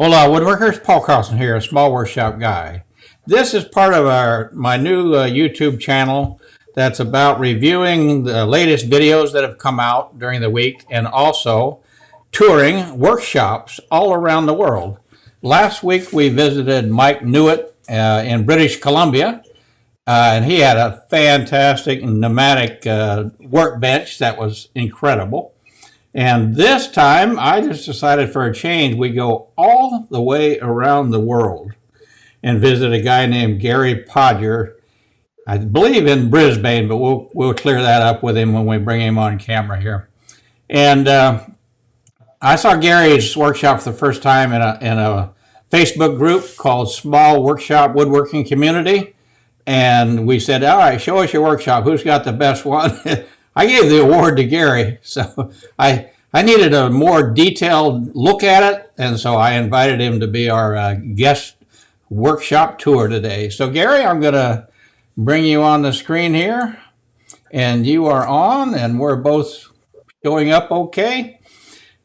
Hola, Woodworkers. Paul Carlson here, a small workshop guy. This is part of our my new uh, YouTube channel that's about reviewing the latest videos that have come out during the week and also touring workshops all around the world. Last week we visited Mike Newitt uh, in British Columbia, uh, and he had a fantastic pneumatic uh, workbench that was incredible. And this time, I just decided for a change, we go all the way around the world and visit a guy named Gary Podger, I believe in Brisbane, but we'll, we'll clear that up with him when we bring him on camera here. And uh, I saw Gary's workshop for the first time in a, in a Facebook group called Small Workshop Woodworking Community. And we said, all right, show us your workshop. Who's got the best one? I gave the award to Gary, so I I needed a more detailed look at it, and so I invited him to be our uh, guest workshop tour today. So Gary, I'm going to bring you on the screen here, and you are on, and we're both showing up okay.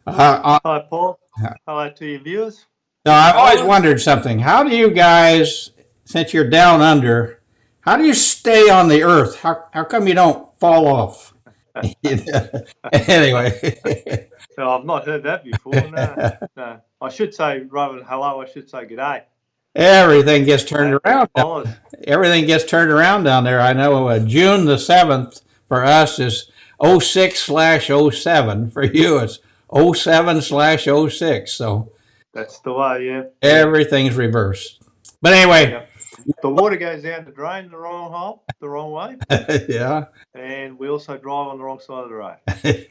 Uh, Hi, Paul. Hello to your viewers. Now, I've always wondered something. How do you guys, since you're down under, how do you stay on the earth? How, how come you don't fall off? anyway. so I've not heard that before. No, no. I should say rather than hello, I should say good day. Everything gets turned around. Everything gets turned around down there. I know uh, June the 7th for us is 06 slash 07. For you, it's 07 slash 06. So that's the way, yeah. Everything's reversed. But anyway, the water goes down the drain the wrong hole, the wrong way. yeah. And we also drive on the wrong side of the road.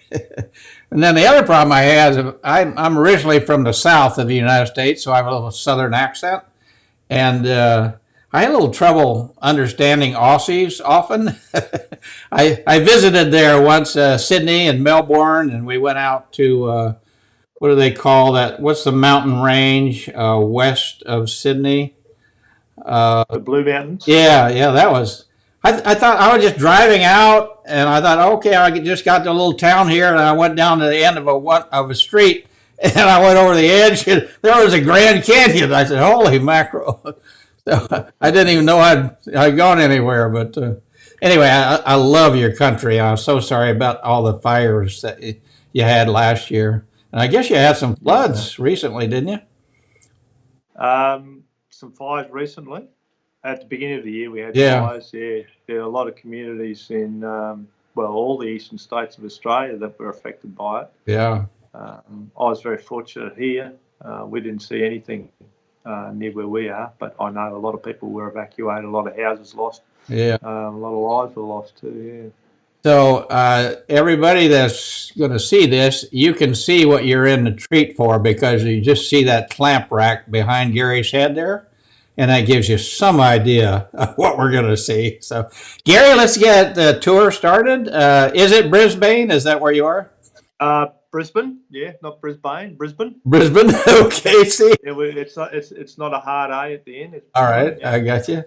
and then the other problem I have is I'm, I'm originally from the south of the United States, so I have a little southern accent. And uh, I had a little trouble understanding Aussies often. I, I visited there once, uh, Sydney and Melbourne, and we went out to, uh, what do they call that? What's the mountain range uh, west of Sydney? Uh, the Blue Mountains. Yeah, yeah, that was. I, th I thought I was just driving out, and I thought, okay, I just got to a little town here, and I went down to the end of a one of a street, and I went over the edge, and there was a Grand Canyon. I said, holy mackerel! so I didn't even know I'd I'd gone anywhere, but uh, anyway, I, I love your country. I'm so sorry about all the fires that you had last year, and I guess you had some floods recently, didn't you? Um, some fires recently. At the beginning of the year, we had yeah. fires. Yeah, there are a lot of communities in um, well, all the eastern states of Australia that were affected by it. Yeah. Um, I was very fortunate here. Uh, we didn't see anything uh, near where we are, but I know a lot of people were evacuated, a lot of houses lost. Yeah. Uh, a lot of lives were lost too. Yeah. So uh, everybody that's going to see this, you can see what you're in the treat for because you just see that clamp rack behind Gary's head there and that gives you some idea of what we're going to see. So, Gary, let's get the tour started. Uh, is it Brisbane? Is that where you are? Uh, Brisbane, yeah, not Brisbane, Brisbane. Brisbane, okay. See, it, it's not it's it's not a hard A at the end. It's All right, yeah. I got you.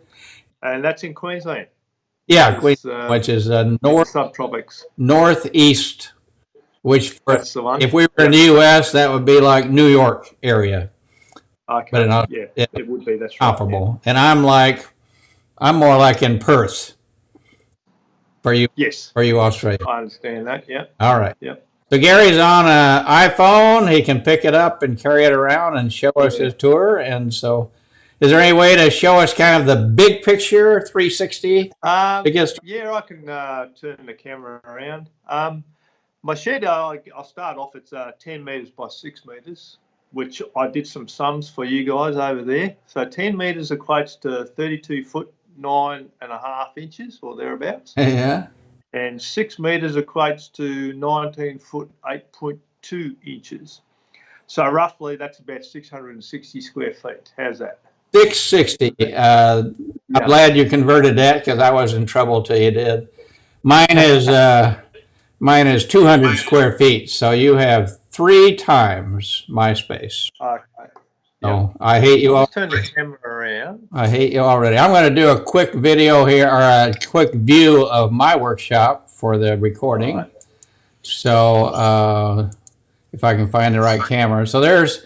And that's in Queensland. Yeah, Queensland, uh, which is uh, north subtropics, northeast. Which, for, if we were in the U.S., that would be like New York area. Okay. But not, yeah, it, it would be. That's comparable. Right, yeah. And I'm like, I'm more like in Perth. For you, yes. For you, Australia. I understand that. Yeah. All right. Yep. So Gary's on an iPhone. He can pick it up and carry it around and show us his tour. And so, is there any way to show us kind of the big picture, 360? Um, Biggest? Yeah, I can uh, turn the camera around. Um, my shed, uh, I'll start off. It's uh, 10 meters by six meters which I did some sums for you guys over there. So 10 metres equates to 32 foot nine and a half inches or thereabouts. Yeah. And six metres equates to 19 foot 8.2 inches. So roughly that's about 660 square feet. How's that? 660. Uh, I'm glad you converted that because I was in trouble till you did. Mine is uh, mine is 200 square feet. So you have three times my space. Okay. So I hate you all. Turn the camera around. I hate you already. I'm going to do a quick video here, or a quick view of my workshop for the recording. Right. So uh, if I can find the right camera. So there's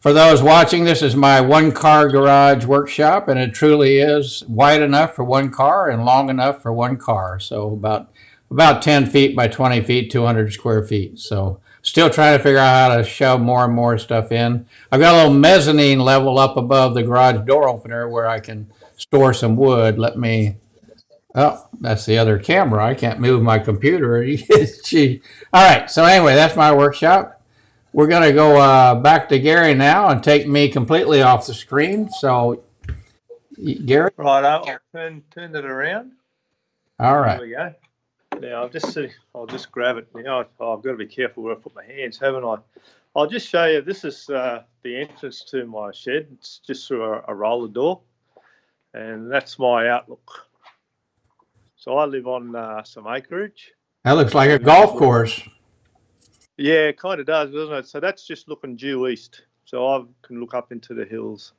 For those watching, this is my one-car garage workshop, and it truly is wide enough for one car and long enough for one car. So about about 10 feet by 20 feet, 200 square feet. So still trying to figure out how to shove more and more stuff in. I've got a little mezzanine level up above the garage door opener where I can store some wood. Let me. Oh, that's the other camera. I can't move my computer. Gee. All right. So anyway, that's my workshop. We're going to go uh, back to Gary now and take me completely off the screen. So, Gary, Right, I'll turn, turn it around. All right. There we go. Now I'll just see, I'll just grab it now. Oh, I've got to be careful where I put my hands, haven't I? I'll just show you. This is uh, the entrance to my shed. It's just through a, a roller door, and that's my outlook. So I live on uh, some acreage. That looks like a golf course. Yeah, it kind of does, doesn't it? So that's just looking due east. So I can look up into the hills.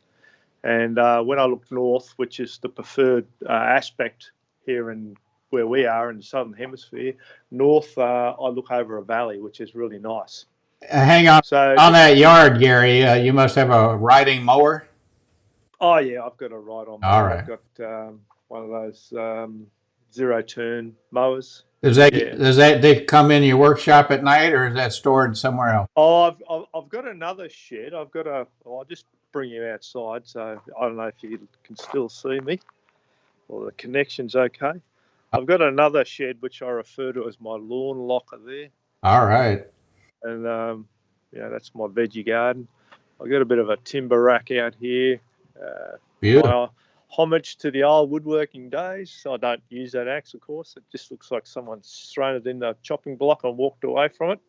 And uh, when I look north, which is the preferred uh, aspect here in where we are in the southern hemisphere, north, uh, I look over a valley, which is really nice. Uh, hang on. So, On that yard, Gary, uh, you must have a riding mower. oh yeah, I've got a ride on. All I've got um, one of those um, zero turn mowers. Does that Yeah. does that they come in your workshop at night, or is that stored somewhere else? Oh, I've, I've, I've got another shed. I've got a. well, I'll just bring you outside, so I don't know if you can still see me, or the connection's okay. I've got another shed which I refer to as my lawn locker there, All right. and um, yeah, that's my veggie garden. I've got a bit of a timber rack out here. Uh, Beautiful. homage to the old woodworking days. I don't use that axe, of course. It just looks like someone's thrown it in the chopping block and walked away from it.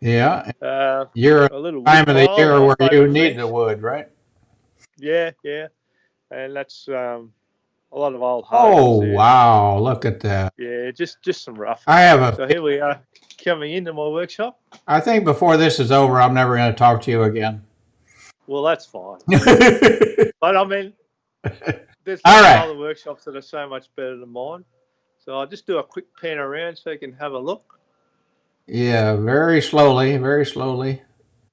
Yeah. Uh, You're a little time of the year where you need the wood, right? Yeah, yeah, and that's um, a lot of old. Oh there. wow! Look at that. Yeah, just just some rough. I have a. So here we are, coming into my workshop. I think before this is over, I'm never going to talk to you again. Well, that's fine. But I mean, there's All right. other workshops that are so much better than mine. So I'll just do a quick pan around so you can have a look. Yeah, very slowly, very slowly.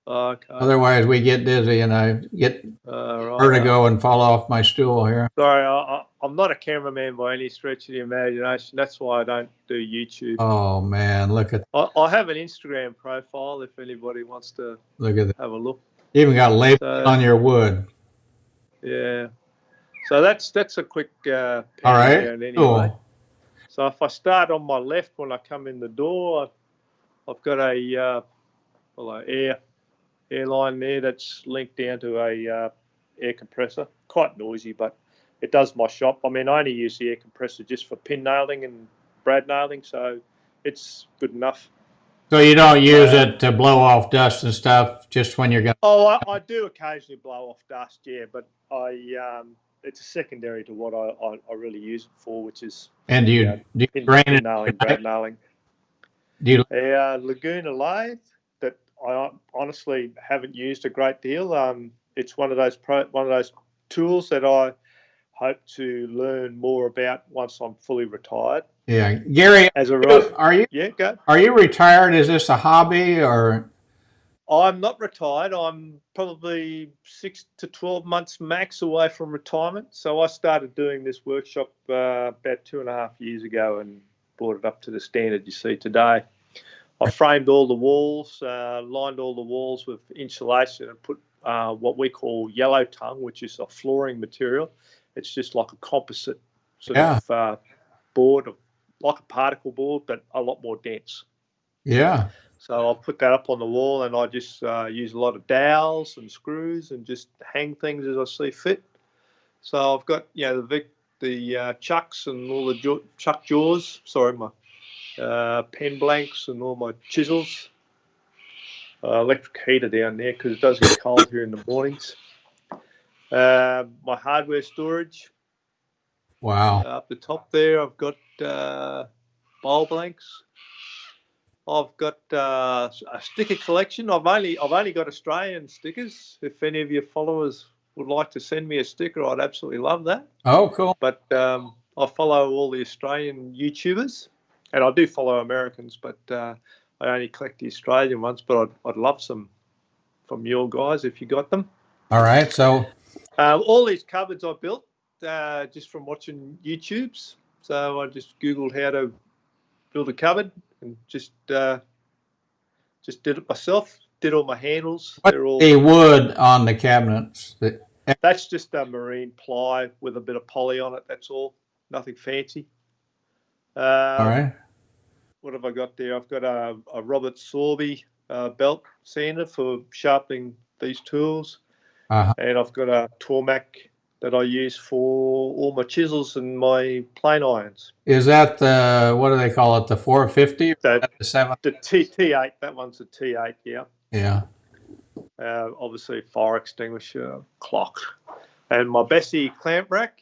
Okay. Otherwise, we get dizzy and I get Uh, right. vertigo and fall off my stool here. Sorry, I, I'm not a cameraman by any stretch of the imagination. That's why I don't do YouTube. Oh man, look at I, I have an Instagram profile if anybody wants to look at that. have a look. You even got labels So- on your wood. Yeah. So that's that's a quick uh, All right. anyway. Cool. So if I start on my left when I come in the door, I've got a uh, well, air airline there that's linked down to a uh, air compressor. Quite noisy, but it does my shop. I mean, I only use the air compressor just for pin nailing and brad nailing, so it's good enough. So you don't use Uh, it to blow off dust and stuff, just when you're going. Oh, I, I do occasionally blow off dust, yeah, but I um, it's secondary to what I, I, I really use it for, which is And do you do you pin, drain pin nailing, brad nailing. Do you? A uh, Laguna lathe that I honestly haven't used a great deal. Um, it's one of those pro, one of those tools that I hope to learn more about once I'm fully retired. Yeah, Gary, As a right, are you yeah, go. are you retired? Is this a hobby or? I'm not retired. I'm probably six to 12 months max away from retirement. So I started doing this workshop uh, about two and a half years ago and brought it up to the standard you see today. I framed all the walls, uh, lined all the walls with insulation, and put uh, what we call yellow tongue, which is a flooring material. It's just like a composite sort Yeah. of uh, board, like a particle board, but a lot more dense. Yeah. So I'll put that up on the wall, and I just uh, use a lot of dowels and screws, and just hang things as I see fit. So I've got you know the Vic, the uh, chucks and all the jaw, chuck jaws. Sorry, my uh, pen blanks and all my chisels. Uh, electric heater down there because it does get cold here in the mornings. Uh, my hardware storage Wow. up the top there. I've got uh, bowl blanks. I've got uh, a sticker collection. I've only I've only got Australian stickers. If any of your followers would like to send me a sticker, I'd absolutely love that. Oh, cool. But um, I follow all the Australian YouTubers, and I do follow Americans, but uh, I only collect the Australian ones. But I'd, I'd love some from your guys if you got them. All right. So, Uh, all these cupboards I built uh, just from watching YouTubes. So I just googled how to build a cupboard and just uh, just did it myself. Did all my handles. what They're all the wood on the cabinets? That, that's just a marine ply with a bit of poly on it. That's all. Nothing fancy. Uh, all right. What have I got there? I've got a, a Robert Sorby uh, belt sander for sharpening these tools, Uh-huh. and I've got a Tormek that I use for all my chisels and my plane irons. Is that the what do they call it? The 450? So The seven? the T T8, that one's a T8, yeah. Yeah. Uh, obviously, fire extinguisher, clock, and my Bessey clamp rack.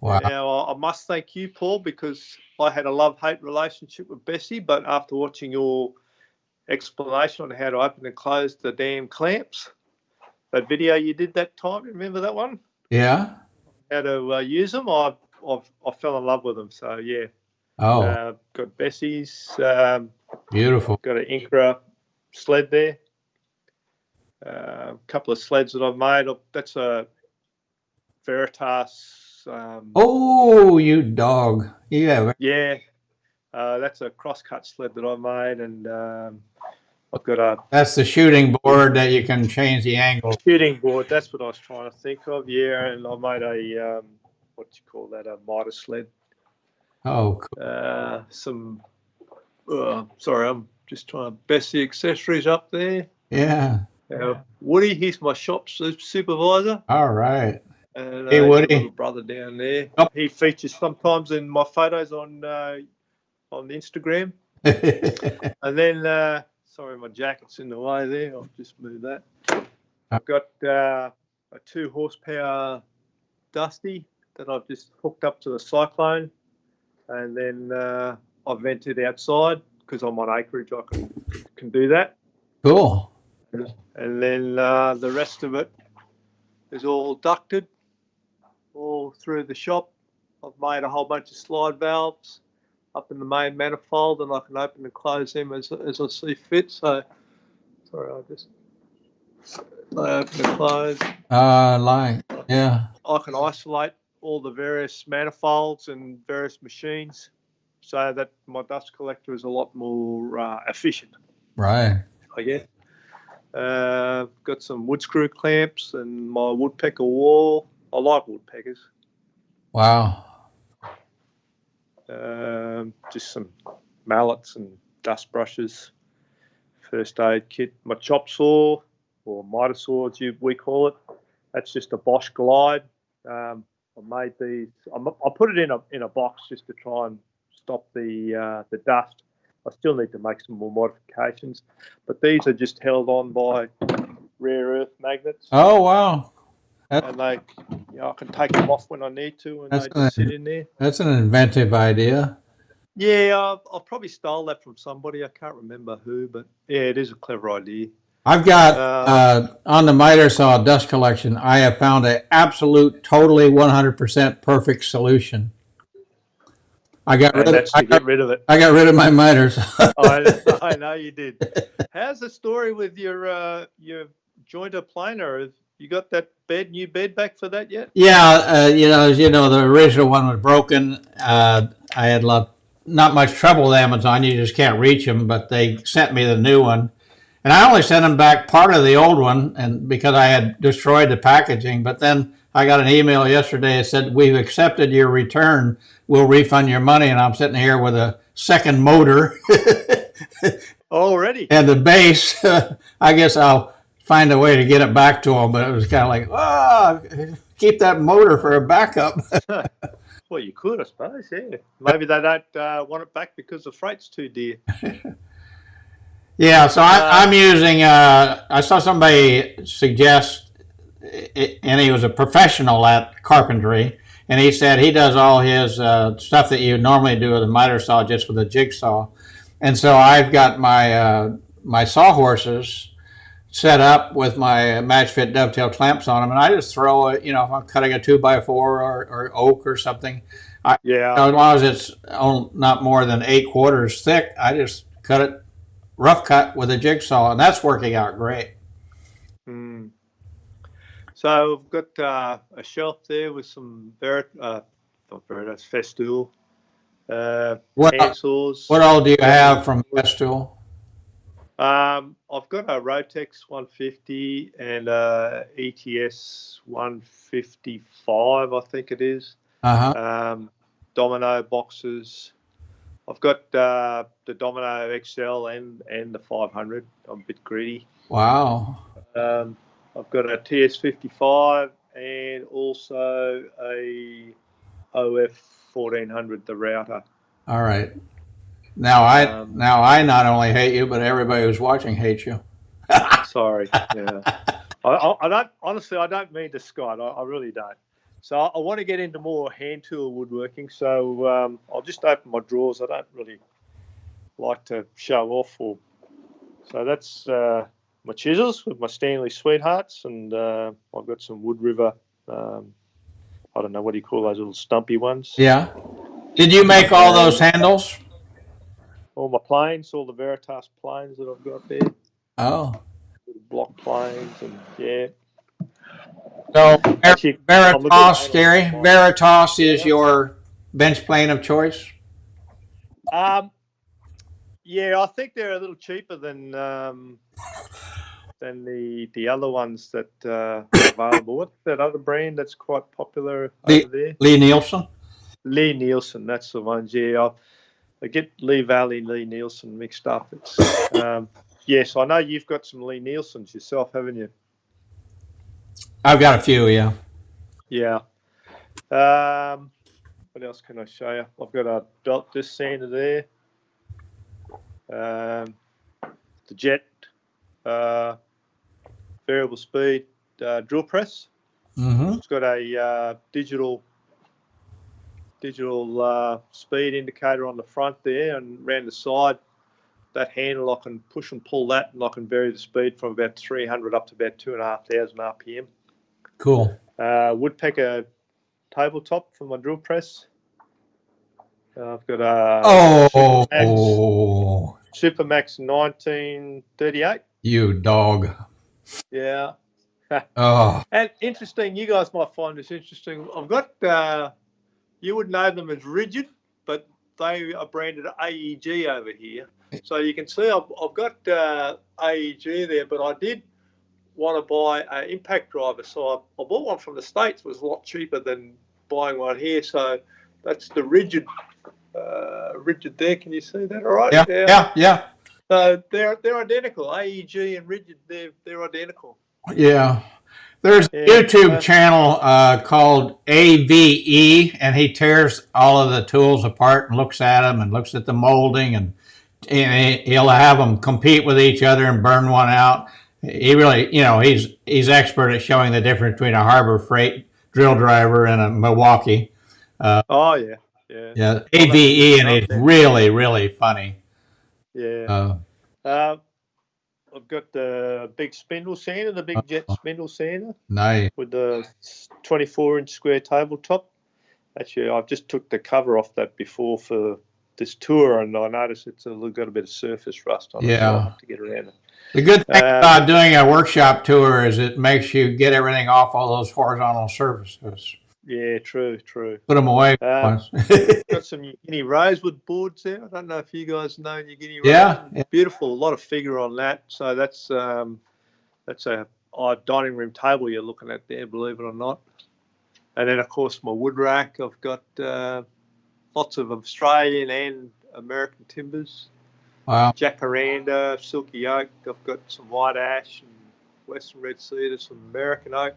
Wow. Now, I I must thank you, Paul, because I had a love hate relationship with Bessey, but after watching your explanation on how to open and close the damn clamps, that video you did that time, remember that one? Yeah. How to uh, use them, I, I've, I fell in love with them. So, yeah, Oh, uh, got Bessey's, um, beautiful. got an Incra sled there. A couple of sleds that I've made. That's a Veritas. Um, Oh, you dog. Yeah. Yeah, uh, that's a cross-cut sled that I made, and um, I've got a That's the shooting board that you can change the angle. shooting board. That's what I was trying to think of. Yeah, and I made a um, what do you call that? A mitre sled. Oh, cool. Uh, some. Uh, sorry, I'm just trying to best the accessories up there. Yeah. Uh, Woody, he's my shop su- supervisor. All right. And, Hey, uh, Woody. little brother down there. Oh. He features sometimes in my photos on uh, on Instagram. And then, uh, sorry, my jacket's in the way there. I'll just move that. I've got uh, a two horsepower Dusty that I've just hooked up to the Cyclone, and then uh, I've vented outside because I'm on acreage. I can can do that, cool. and then uh, the rest of it is all ducted, all through the shop. I've made a whole bunch of slide valves up in the main manifold, and I can open and close them as, as I see fit. So, sorry, I'll just I open and close. Uh, like, yeah. I can isolate all the various manifolds and various machines, so that my dust collector is a lot more uh, efficient. Right. I guess. Uh, got some wood screw clamps and my woodpecker wall. I like woodpeckers. Wow. Um, just some mallets and dust brushes. First aid kit. My chop saw or miter saw, as you, we call it. That's just a Bosch Glide. Um, I made these. I'm, I put it in a in a box just to try and stop the uh, the dust. I still need to make some more modifications, but these are just held on by rare earth magnets, Oh, wow. and they, know, I can take them off when I need to, and That's they just sit in there. That's an inventive idea. Yeah, I've, I've probably stole that from somebody. I can't remember who, but yeah, it is a clever idea. I've got Uh, uh, on the miter saw dust collection. I have found an absolute, totally, one hundred percent perfect solution. I got rid of, I got, rid of it. I got rid of my miters. I, I know you did. How's the story with your uh, your jointer planer? You got that bed, new bed back for that yet? yeah, uh, you know, as you know, the original one was broken. Uh, I had lot, not much trouble with Amazon. You just can't reach them, but they sent me the new one. And I only sent them back part of the old one, and because I had destroyed the packaging. But then I got an email yesterday that said we've accepted your return. We'll refund your money. And I'm sitting here with a second motor Already. and the base. I guess I'll find a way to get it back to them. But it was kind of like, ah, keep that motor for a backup. Well, you could, I suppose. Yeah. Maybe they don't uh, want it back because the freight's too dear. Yeah, so I, Uh, I'm using. Uh, I saw somebody suggest, and he was a professional at carpentry, and he said he does all his uh, stuff that you normally do with a miter saw just with a jigsaw, and so I've got my uh, my sawhorses set up with my match fit dovetail clamps on them, and I just throw it. You know, if I'm cutting a two by four or, or oak or something, Yeah. as long as it's on- not more than eight quarters thick, I just cut it rough cut with a jigsaw, and that's working out great. Mm. So I've got uh, a shelf there with some Verit, uh, not Veritas, Festool, uh, What, handsaws. what all do you have from Festool? Um, I've got a Rotex 150 and a ETS 155, I think it is. Uh-huh. Um, Domino boxes. I've got uh, the Domino XL and, and the 500. I'm a bit greedy. Wow. Um, I've got a TS55 and also a OF 1400, the router. All right. Now I Um, now I not only hate you, but everybody who's watching hates you. Sorry. Yeah. I, I, I don't honestly. I don't mean to, Scott. I, I really don't. So I, I want to get into more hand tool woodworking. So um, I'll just open my drawers. I don't really like to show off. Or so that's uh, my chisels with my Stanley Sweethearts, and uh, I've got some Wood River. Um, I don't know what do you call those little stumpy ones. Yeah. Did you make all those handles? All my planes, all the Veritas planes that I've got there, Oh. block planes, and yeah. So Ver- Actually, I'm a good Veritas. Gary. Veritas is your bench plane of choice. Um, yeah, I think they're a little cheaper than um, than the the other ones that uh, are available. What's that other brand that's quite popular The- over there? Lie-Nielsen. Lee Nielsen, that's the ones. Yeah, I, I get Lee Valley Lie-Nielsen mixed up. It's um, yes, I know you've got some Lie-Nielsens yourself, haven't you? I've got a few. Yeah. Yeah. Um, what else can I show you? I've got a dot disc sander there. Um, the jet uh, variable speed uh, drill press. Mm-hmm. It's got a uh, digital digital uh, speed indicator on the front there, and around the side, that handle I can push and pull that, and I can vary the speed from about 300 up to about two and a half thousand RPM. Cool. Uh, woodpecker tabletop for my drill press. Uh, I've got a Oh, Supermax 1938. you dog. Yeah. Oh, And interesting, you guys might find this interesting. I've got, uh, you would know them as Ridgid, but they are branded AEG over here. So you can see I've, I've got uh, AEG there, but I did want to buy an impact driver. So I, I bought one from the States, it was a lot cheaper than buying one here. So that's the Ridgid, uh, Ridgid there. Can you see that all right? yeah, yeah, yeah, So they're, they're identical. AEG and Ridgid, they're, they're identical. yeah. There's a YouTube uh, channel uh, called AVE, and he tears all of the tools apart and looks at them and looks at the molding, and, and he'll have them compete with each other and burn one out. He really, you know, he's he's expert at showing the difference between a Harbor Freight drill driver and a Milwaukee. Oh, yeah. Yeah. Yeah, AVE, and it's really, really funny. Yeah. Uh, Uh, I've got the big spindle sander, the big jet Uh-huh. spindle sander nice. with the 24 inch square tabletop. Actually, I've just took the cover off that before for this tour, and I noticed it's a little, got a bit of surface rust on it. Yeah. I'll to get around it. The good thing Uh, about doing a workshop tour is it makes you get everything off all those horizontal surfaces. Yeah, true, true. Put them away. Once. Got some Guinea rosewood boards there. I don't know if you guys know your Guinea Yeah, rosewood. yeah. Beautiful, a lot of figure on that. So that's um, that's a, a dining room table you're looking at there, believe it or not. And then of course my wood rack. I've got uh, lots of Australian and American timbers. wow. Jacaranda, silky oak. I've got some white ash and western red cedar, some American oak,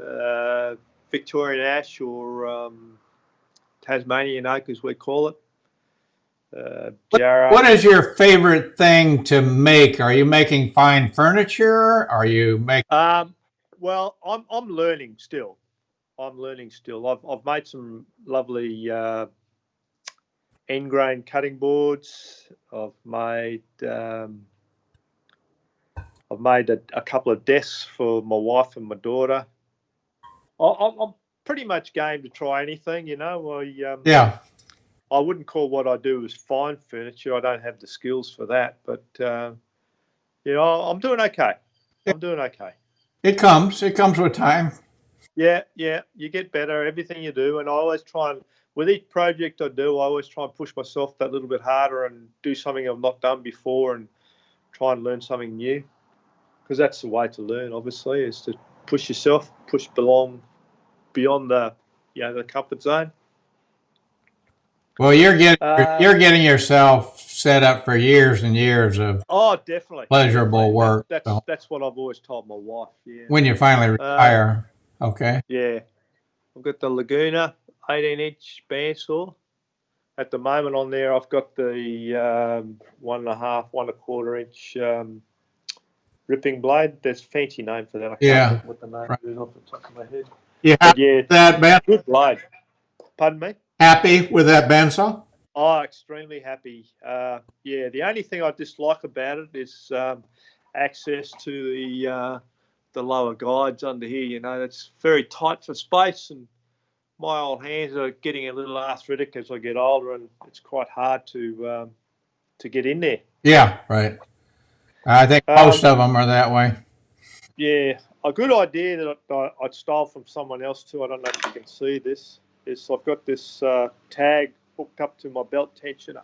uh, Victorian ash or um, Tasmanian oak, as we call it. Uh. What is your favorite thing to make? Are you making fine furniture? Are you making? Um, well, I'm I'm learning still. I'm learning still. I've I've made some lovely uh, end grain cutting boards. I've made um, I've made a, a couple of desks for my wife and my daughter. I, I'm, I'm pretty much game to try anything. You know, I um, Yeah, I wouldn't call what I do as fine furniture. I don't have the skills for that, but uh, you know, I'm doing okay. I'm doing okay. It comes. It comes with time. Yeah, yeah, you get better everything you do, and I always try and with each project I do, I always try and push myself that little bit harder and do something I've not done before, and try and learn something new. Because that's the way to learn, obviously, is to push yourself, push belong beyond the you know the comfort zone. Well, you're getting Uh, you're getting yourself set up for years and years of Oh, definitely Pleasurable work, That's so. that's what I've always told my wife. Yeah, when you finally Uh, retire. okay. yeah. I've got the Laguna 18 inch bandsaw. At the moment on there, I've got the um, one and a half, one and a quarter inch um, ripping blade. There's fancy name for that. I can't Yeah. think what the name Right. is off the top of my head. But yeah, that, Ben? good blade. Pardon me. Happy with that bandsaw? Oh, extremely happy. Uh, yeah, the only thing I dislike about it is um, access to the uh, the lower guides under here. You know, it's very tight for space, and my old hands are getting a little arthritic as I get older, and it's quite hard to um, to get in there. Yeah, right. I think Um, most of them are that way. Yeah, a good idea that I, I'd stole from someone else too. I don't know if you can see this. Is I've got this uh, tag hooked up to my belt tensioner,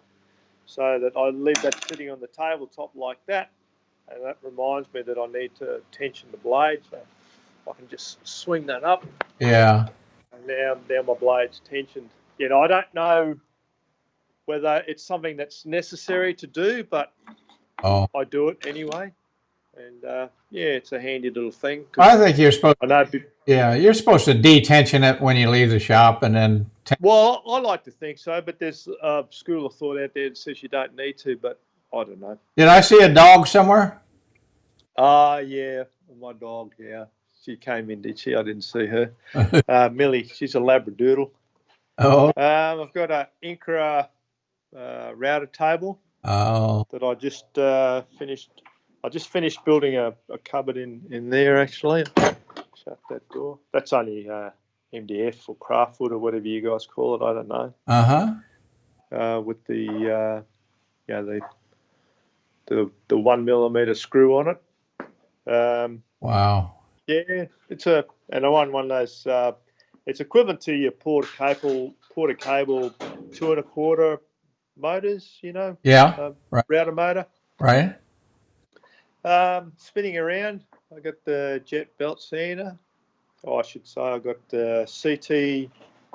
so that I leave that sitting on the tabletop like that, and that reminds me that I need to tension the blade. So I can just swing that up, Yeah. and now now my blade's tensioned. You know, I don't know whether it's something that's necessary to do, but Oh, I do it anyway. And uh, yeah, it's a handy little thing. I think you're supposed. I know. Yeah, you're supposed to detension it when you leave the shop, and then. Well, I like to think so, but there's a school of thought out there that says you don't need to, but I don't know. Did I see a dog somewhere? Ah, yeah, my dog, yeah. She came in, did she? I didn't see her. Uh, Millie, she's a Labradoodle. oh, Um, I've got a Incra uh, router table oh, that I just uh, finished. I just finished building a, a cupboard in, in there, actually. Shut that door. That's only uh, MDF or craftwood or whatever you guys call it. I don't know. uh huh. uh, with the uh, yeah the the the one millimeter screw on it. Um, Wow. yeah, it's a and I want one of those. Uh, it's equivalent to your porter cable porter cable two and a quarter motors. You know, Yeah. uh, Right. router motor. Right. Um, spinning around. I got the jet belt sander. Oh, I should say I got the CT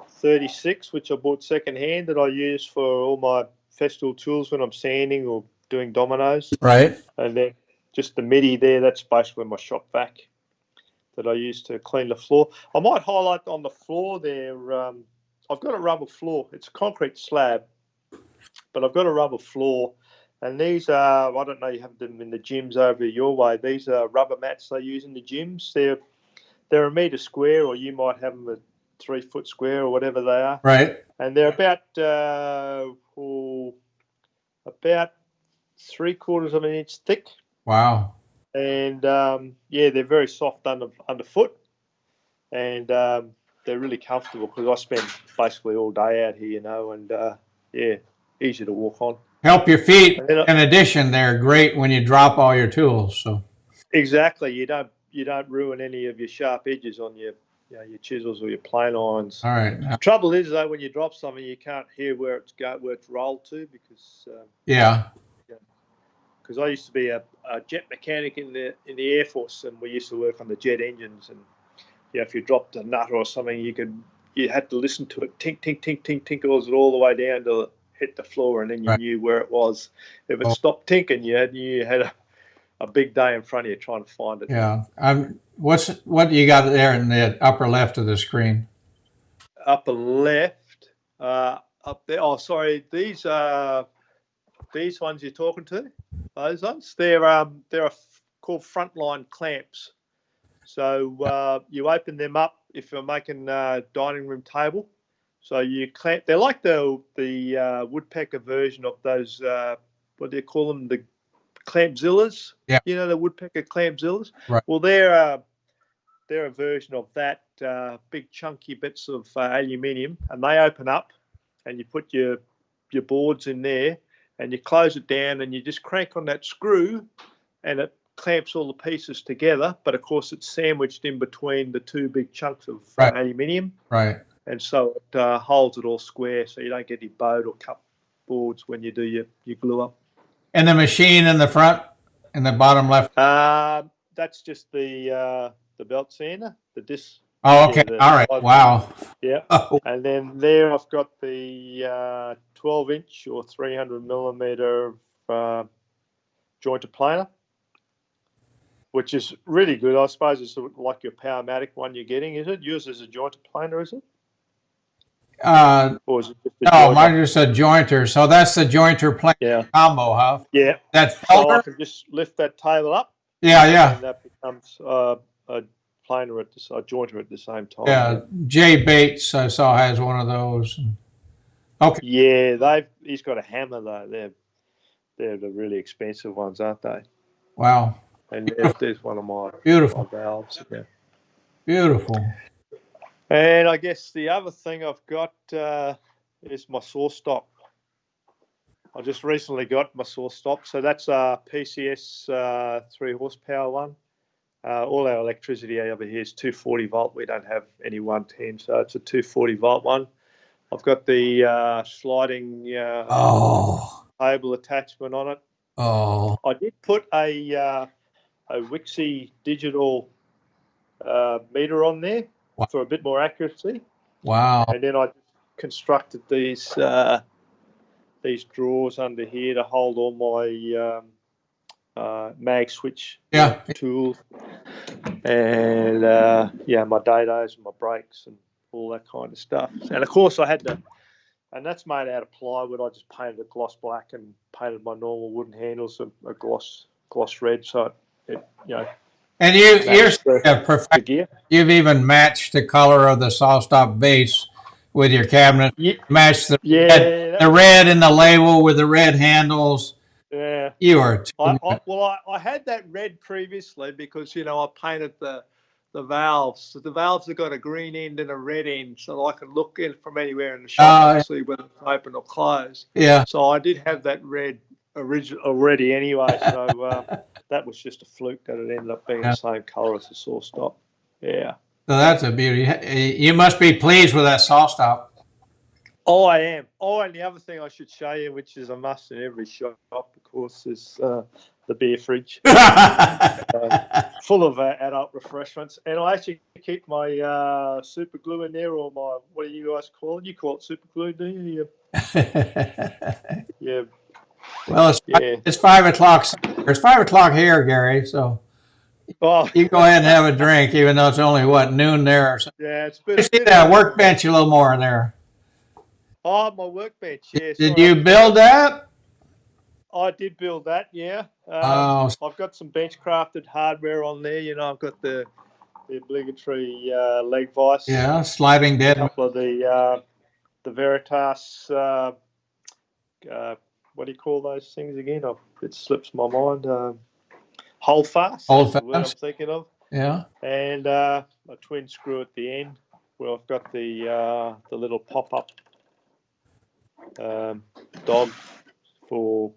36, which I bought second hand that I use for all my Festool tools when I'm sanding or doing dominoes. Right. And then just the MIDI there, that's basically my shop vac that I use to clean the floor. I might highlight on the floor there. Um, I've got a rubber floor. It's a concrete slab, but I've got a rubber floor. And these are, I don't know, you have them in the gyms over your way. These are rubber mats they use in the gyms. They're they're a metre square, or you might have them a three foot square, or whatever they are Right. and they're about uh, oh, about three quarters of an inch thick, Wow. and um, yeah, they're very soft under underfoot, and um, they're really comfortable because I spend basically all day out here, you know, and uh, yeah, easy to walk on. Help your feet. And then I- In addition, they're great when you drop all your tools. So. exactly, you don't you don't ruin any of your sharp edges on your you know, your chisels or your plane irons. All right. Now- Trouble is though, when you drop something, you can't hear where it's go where it's rolled to because. Um, Yeah. because I used to be a, a jet mechanic in the in the Air Force, and we used to work on the jet engines. And yeah, if you dropped a nut or something, you could you had to listen to it tink tink tink tink tink all all the way down to hit the floor, and then you Right. knew where it was. If it Oh. stopped tinking, you had you had a, a big day in front of you trying to find it. Yeah. Um, what's what you got there in the upper left of the screen? Upper left, uh, up there. Oh, sorry, these are these ones you're talking to. Those ones, they're um, they're called frontline clamps. So uh, you open them up if you're making a dining room table. So you clamp. They're like the the uh, woodpecker version of those. Uh, what do you call them? The clampzillas. Yeah. You know the woodpecker clampzillas. Right. Well, they're uh, they're a version of that. Uh, big chunky bits of uh, aluminium, and they open up, and you put your your boards in there, and you close it down, and you just crank on that screw, and it clamps all the pieces together, but of course it's sandwiched in between the two big chunks of Right. aluminium, Right. And so it uh, holds it all square, so you don't get any bowed or cut boards when you do your, your glue up. And the machine in the front, in the bottom left. Um, that's just the uh, the belt sander, the disc, Oh, okay. the- All right. Wow. yeah. Oh, And then there I've got the uh, 12 inch or 300 millimeter uh, jointed planer, which is really good. I suppose it's like your Powermatic one you're getting, is it? Yours is a jointed planer, is it? Uh, Or is it just a no, jointer? mine is a jointer. So that's the jointer plane Yeah, combo, huh? yeah. That's So I can just lift that table up, Yeah, yeah. and that becomes uh, a planer at the, a jointer at the same time. Yeah. Jay Bates, I saw, has one of those. Okay. Yeah, they've. He's got a hammer though. They're they're the really expensive ones, aren't they? Wow. And there's, there's one of my, my Beautiful. valves. Yeah. Beautiful. And I guess the other thing I've got uh, is my saw stop. I just recently got my saw stop, so that's a PCS uh, three horsepower one. Uh, all our electricity over here is 240 volt. We don't have any 110, so it's a 240 volt one. I've got the uh, sliding uh, Oh. table attachment on it. Oh. I did put a uh, a Wixey digital uh, meter on there Wow. for a bit more accuracy, Wow. and then I constructed these uh, these drawers under here to hold all my um, uh, mag switch Yeah. tools, and uh, yeah, my dados and my brakes and all that kind of stuff. And of course, I had to, and that's made out of plywood. I just painted it gloss black and painted my normal wooden handles a, a gloss gloss red, so it, it you know And you, That's you're the, perfect. You've even matched the color of the saw stop base with your cabinet. Yeah, Matched the yeah, red, the red in the label with the red handles. yeah. You are. too I. I, well, I, I had that red previously because you know I painted the the valves. So the valves have got a green end and a red end, so I can look in from anywhere in the shop Oh, and see whether it's open or closed. yeah. So I did have that red original already anyway. So uh, that was just a fluke that it ended up being Yeah. the same colour as the saw stop. Yeah. So that's a beauty. You must be pleased with that saw stop. Oh, I am. Oh, and the other thing I should show you, which is a must in every shop, of course, is uh, the beer fridge. full of uh, adult refreshments, and I actually keep my uh, super glue in there, or my what do you guys call it? You call it super glue, do you? Yeah, well, it's, yeah. it's five o'clock. It's five o'clock here, Gary. So Oh, you go ahead and have a drink, even though it's only what noon there. Or something. yeah. It's been. You see that workbench a little more in there. Oh, my workbench. Yes. Did you build that? I did build that. Yeah. Um, Oh, I've got some bench crafted hardware on there. You know, I've got the the obligatory uh, leg vise. yeah, sliding A dead. couple of the uh, the Veritas. Uh, uh, what do you call those things again? i it slips my mind. Um, hold fast. Hold the I'm thinking of, Yeah. and uh, a twin screw at the end. Where I've got the uh, the little pop up um, dog for.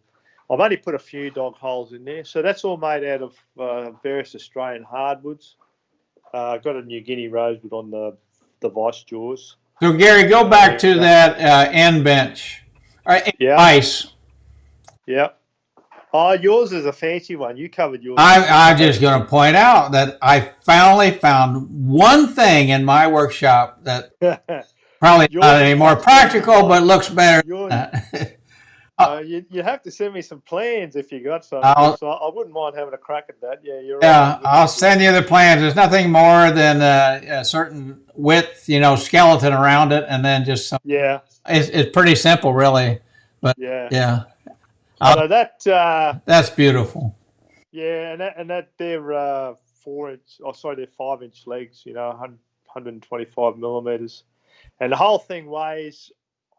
I've only put a few dog holes in there, so that's all made out of uh, various Australian hardwoods. Uh, I've got a New Guinea rosewood on the the vice jaws. So Gary, go back to that uh, end bench. All right, Yeah. ice. Yeah. Oh, yours is a fancy one. You covered yours. I'm, I'm just going to point out that I finally found one thing in my workshop that probably Yours not any more practical, but looks better. yours, than that. uh, you, you have to send me some plans if you got some. So I wouldn't mind having a crack at that. Yeah, you're yeah, right. I'll send you the plans. There's nothing more than uh, a certain width, you know, skeleton around it, and then just some. Yeah, It's, it's pretty simple, really. But yeah. Yeah, I'll- So that, uh, that's beautiful. yeah, and that, and that they're uh, four inch. Oh, sorry, they're five inch legs. You know, 100, 125 millimeters, and the whole thing weighs.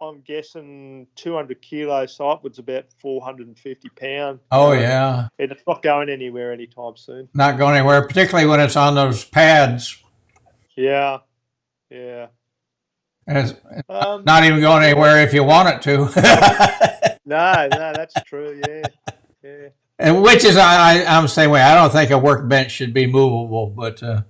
I'm guessing 200 kilos, so upwards about 450 pound. Oh yeah, And it's not going anywhere anytime soon. not going anywhere, particularly when it's on those pads. Yeah, yeah. It's Um, not even going anywhere if you want it to. no, no, that's true. Yeah, yeah. And which is, I, I, I'm the same way. I don't think a workbench should be movable, but, uh,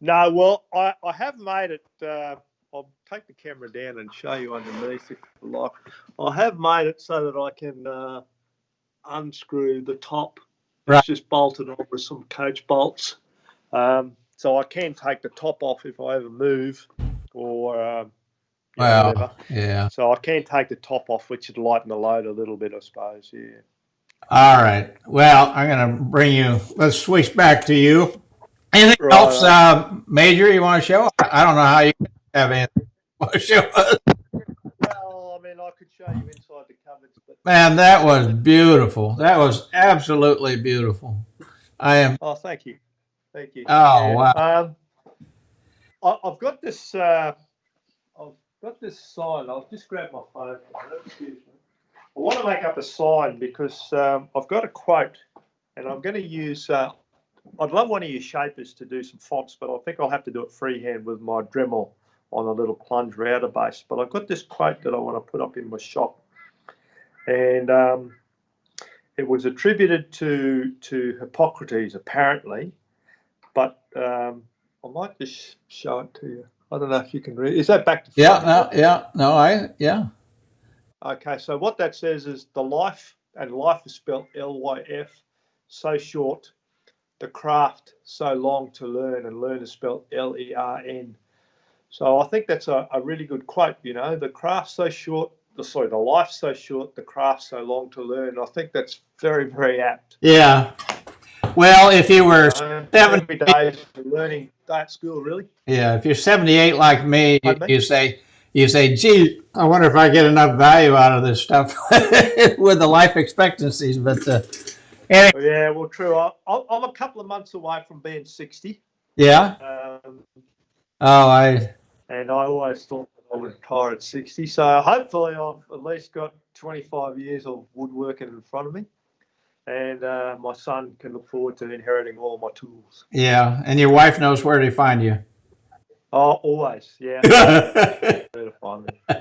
No, well, I, I have made it. Uh, I'll take the camera down and show you underneath if you like. I have made it so that I can uh, unscrew the top. Right. It's just bolted on with some coach bolts. Um, so I can take the top off if I ever move or um, you know, well, whatever. yeah. So I can take the top off, which would lighten the load a little bit, I suppose. Yeah. All right. Well, I'm going to bring you, let's switch back to you. Anything Right. else, uh, major you want to show? I don't know how you have anything want to show us. Well, I mean, I could show you inside the cupboards, but Man, that was beautiful. That was absolutely beautiful. I am, Oh, thank you, thank you. Oh, wow. Um, I, I've got this. Uh, got this sign. I'll just grab my phone. I want to make up a sign because um, I've got a quote, and I'm going to use. Uh, I'd love one of your shapers to do some fonts, but I think I'll have to do it freehand with my Dremel on a little plunge router base. But I've got this quote that I want to put up in my shop, and um, it was attributed to to Hippocrates apparently, but um, I might just show it to you. I don't know if you can read. Is that back to yeah, no, yeah, no, I, yeah. Okay, so what that says is the life, and life is spelled L Y F, so short. The craft so long to learn, and learn is spelled L E R N. So I think that's a, a really good quote. You know, the craft so short. The, sorry, the life so short, the craft so long to learn. I think that's very, very apt. Yeah. Well, if you were, Um, Seven- every day is a learning day at school, really. yeah, if you're 78 like me, you, say, you say, gee, I wonder if I get enough value out of this stuff with the life expectancies. But, uh, anyway, Yeah, well, true. I, I'm a couple of months away from being 60. yeah. Um, Oh, I, and I always thought I would retire at 60. So hopefully, I've at least got 25 years of woodworking in front of me, and uh, my son can look forward to inheriting all my tools. yeah. And your wife knows where to find you. Oh, always, yeah. Where to find me.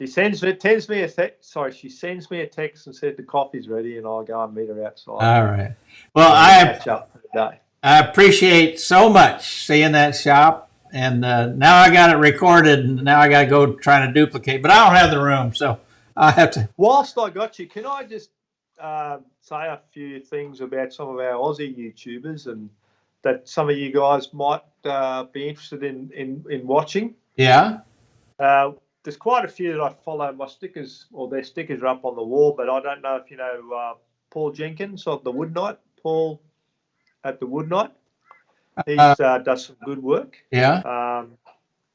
She sends me, sends me a sorry, she sends me a text and said the coffee's ready, and I'll go and meet her outside. All right. Well, I, catch up for the day. I appreciate so much seeing that shop. And uh, now I got it recorded, and now I got to go trying to duplicate. But I don't have the room, so I have to. Whilst I got you, can I just uh, say a few things about some of our Aussie YouTubers and that some of you guys might uh, be interested in, in, in watching? Yeah. Uh, there's quite a few that I follow. My stickers or their stickers are up on the wall, but I don't know if you know uh, Paul Jenkins of the Wood Night. Paul at the Wood Night. He uh, does some good work. Yeah. Um,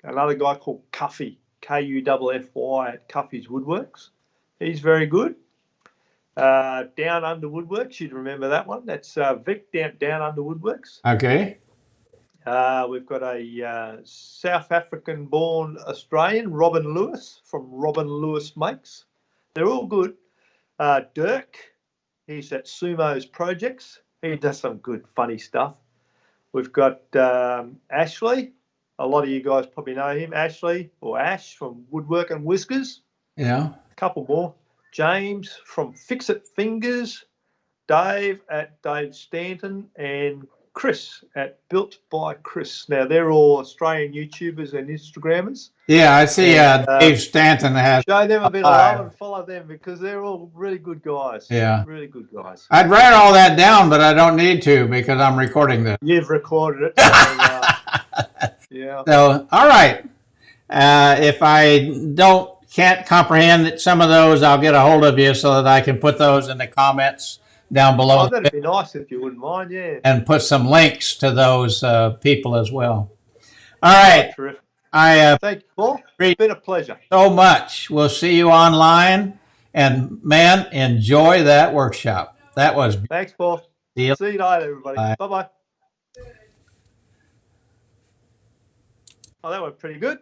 another guy called Kuffy, K U F F Y at Kuffy's Woodworks. He's very good. Uh, Down Under Woodworks, you'd remember that one. That's uh, Vic Down, Down Under Woodworks. Okay. Uh, we've got a uh, South African born Australian, Robin Lewis from Robin Lewis Makes. They're all good. Uh, Dirk, he's at Sumo's Projects. He does some good, funny stuff. We've got um, Ashley. A lot of you guys probably know him, Ashley or Ash from Woodwork and Whiskers. Yeah. A couple more. James from Fix It Fingers. Dave at Dave Stanton and Chris at Built by Chris. Now they're all Australian YouTubers and Instagrammers. Yeah. I see. Uh, And, uh, Dave Stanton has. Show them a bit of love and follow them because they're all really good guys. Yeah. Really good guys. I'd write all that down, but I don't need to because I'm recording this. You've recorded it. So, uh, yeah. So, all right. Uh, if I don't can't comprehend that some of those, I'll get a hold of you so that I can put those in the comments down below Oh, that'd be nice if you wouldn't mind. Yeah. and put some links to those uh, people as well. All right. Terrific. I uh, Thank you, Paul. Great. It's been a pleasure. so much. We'll see you online. And man, enjoy that workshop. That was Thanks, Paul. See you. See you later, everybody. Bye. Bye bye. Oh, that went pretty good.